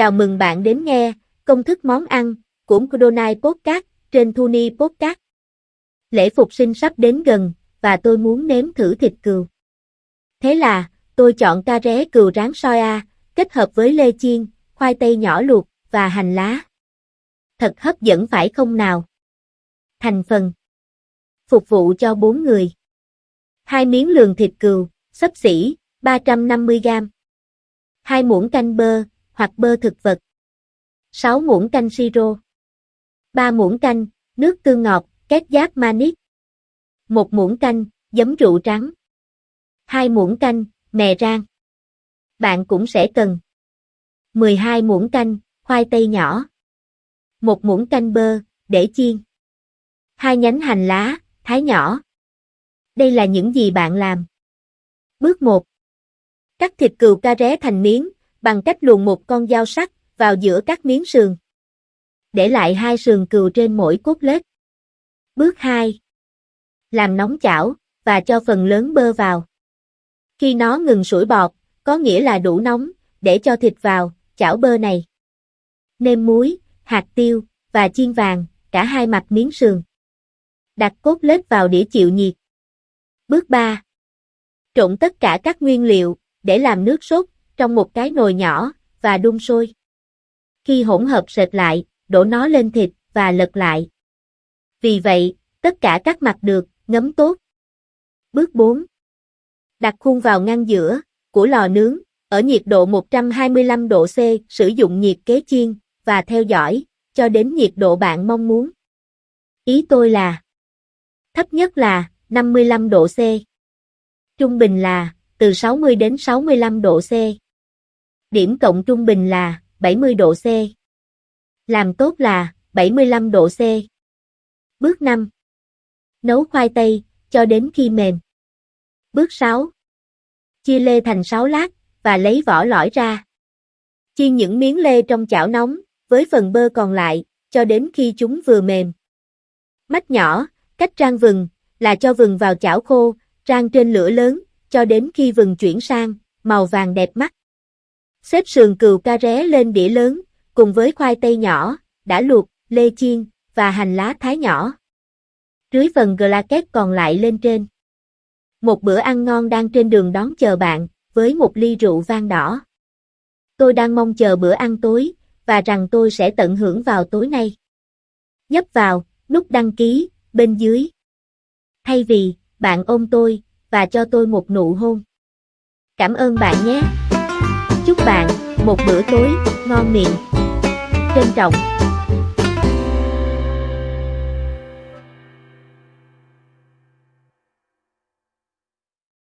Chào mừng bạn đến nghe công thức món ăn của Kudonai Podcast trên Thuni Podcast. Lễ Phục sinh sắp đến gần và tôi muốn nếm thử thịt cừu. Thế là, tôi chọn ca ré cừu rán soya, kết hợp với lê chiên, khoai tây nhỏ luộc và hành lá. Thật hấp dẫn phải không nào? Thành phần Phục vụ cho 4 người. Hai miếng lườn thịt cừu, xấp xỉ, 350g. Hai muỗng canh bơ, hoặc bơ thực vật. 6 muỗng canh siro. 3 muỗng canh, nước tương ngọt, két giáp manic. 1 muỗng canh, giấm rượu trắng. 2 muỗng canh, mè rang. Bạn cũng sẽ cần 12 muỗng canh, khoai tây nhỏ. 1 muỗng canh bơ, để chiên. 2 nhánh hành lá, thái nhỏ. Đây là những gì bạn làm. Bước 1. Cắt thịt cừu ca ré thành miếng, bằng cách luồn một con dao sắc vào giữa các miếng sườn. Để lại hai sườn cừu trên mỗi cốt lết. Bước 2. Làm nóng chảo, và cho phần lớn bơ vào. Khi nó ngừng sủi bọt, có nghĩa là đủ nóng, để cho thịt vào, chảo bơ này. Nêm muối, hạt tiêu, và chiên vàng, cả hai mặt miếng sườn. Đặt cốt lết vào đĩa chịu nhiệt. Bước 3. Trộn tất cả các nguyên liệu, để làm nước sốt, trong một cái nồi nhỏ, và đun sôi. Khi hỗn hợp sệt lại, đổ nó lên thịt, và lật lại. Vì vậy, tất cả các mặt được, ngấm tốt. Bước 4. Đặt khuôn vào ngăn giữa, của lò nướng, ở nhiệt độ 125 độ C, sử dụng nhiệt kế chiên, và theo dõi, cho đến nhiệt độ bạn mong muốn. Ý tôi là Thấp nhất là 55 độ C. Trung bình là từ 60 đến 65 độ C. Điểm cộng trung bình là 70 độ C. Làm tốt là 75 độ C. Bước 5. Nấu khoai tây cho đến khi mềm. Bước 6. Chia lê thành 6 lát và lấy vỏ lõi ra. Chiên những miếng lê trong chảo nóng với phần bơ còn lại cho đến khi chúng vừa mềm. Mắt nhỏ, cách rang vừng là cho vừng vào chảo khô, rang trên lửa lớn cho đến khi vừng chuyển sang màu vàng đẹp mắt. Xếp sườn cừu ca ré lên đĩa lớn, cùng với khoai tây nhỏ, đã luộc, lê chiên, và hành lá thái nhỏ. Rưới phần glaket còn lại lên trên. Một bữa ăn ngon đang trên đường đón chờ bạn, với một ly rượu vang đỏ. Tôi đang mong chờ bữa ăn tối, và rằng tôi sẽ tận hưởng vào tối nay. Nhấp vào, nút đăng ký, bên dưới. Thay vì, bạn ôm tôi, và cho tôi một nụ hôn. Cảm ơn bạn nhé. Bạn một bữa tối ngon miệng. Trân trọng